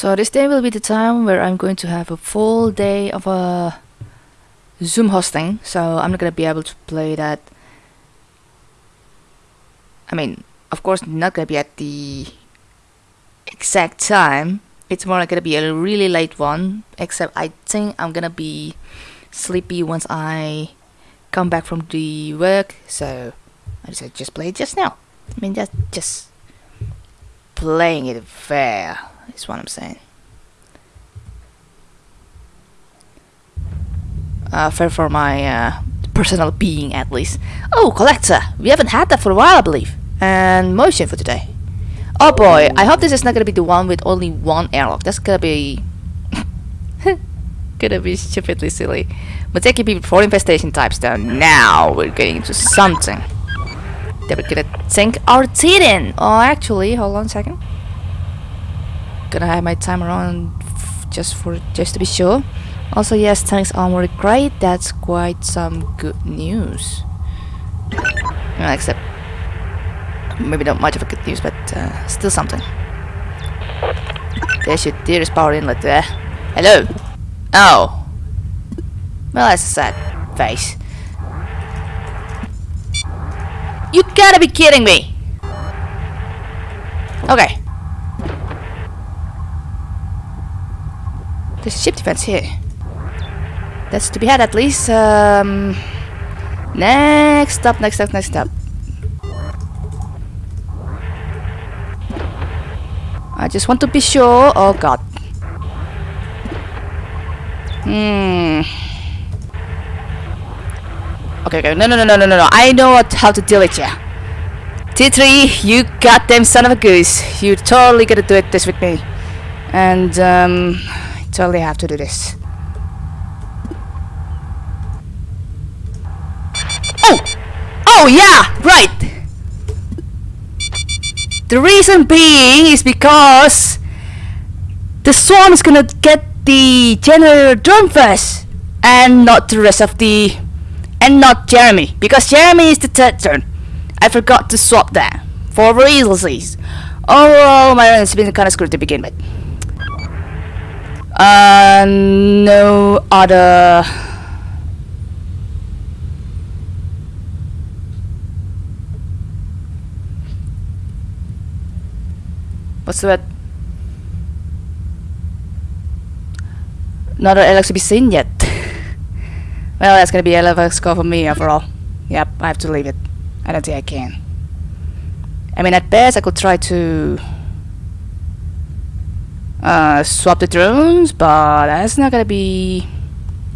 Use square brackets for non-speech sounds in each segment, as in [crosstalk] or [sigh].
So this day will be the time where I'm going to have a full day of a Zoom hosting, so I'm not gonna be able to play that. I mean, of course, not gonna be at the exact time. It's more like gonna be a really late one. Except I think I'm gonna be sleepy once I come back from the work. So I decided just play it just now. I mean, just just playing it fair is what I'm saying. Uh, fair for my uh, personal being, at least. Oh, collector! We haven't had that for a while, I believe. And motion for today. Oh boy, I hope this is not gonna be the one with only one airlock. That's gonna be... [laughs] gonna be stupidly silly. But taking people for infestation types down. Now we're getting into something. That we're gonna sink our teeth in. Oh, actually, hold on a second. Gonna have my timer on just for just to be sure. Also, yes, tanks armor great. That's quite some good news. Except maybe not much of a good news, but uh, still something. There's your dearest power inlet there. Hello. Oh. Well, that's a sad face. You gotta be kidding me! Okay. There's ship defense here. That's to be had at least. Um, next up, next up, next up. I just want to be sure. Oh god. Hmm. Okay, okay. No, no, no, no, no, no. I know what, how to deal with you. T3, you goddamn son of a goose. You're totally gonna do it this with me. And, um, totally have to do this. Oh! Oh, yeah! Right! The reason being is because the swarm is gonna get the generator first and not the rest of the and not Jeremy because Jeremy is the third turn. I forgot to swap that for reasons. Overall, my run has been kind of screwed to begin with. Uh, no other What's that? Not Alex to be seen yet. well, that's gonna be a level score for me overall. Yep, I have to leave it. I don't think I can. I mean, at best, I could try to uh, swap the drones, but that's not gonna be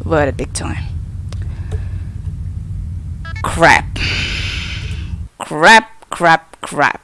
worth it big time. Crap. Crap, crap, crap.